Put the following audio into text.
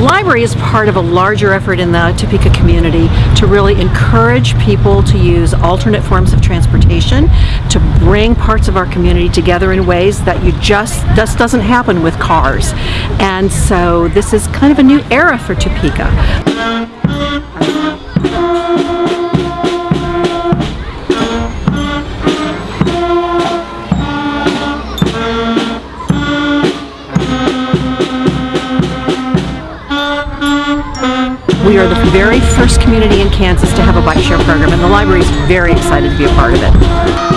library is part of a larger effort in the Topeka community to really encourage people to use alternate forms of transportation, to bring parts of our community together in ways that you just, just doesn't happen with cars. And so this is kind of a new era for Topeka. We are the very first community in Kansas to have a bike share program and the library is very excited to be a part of it.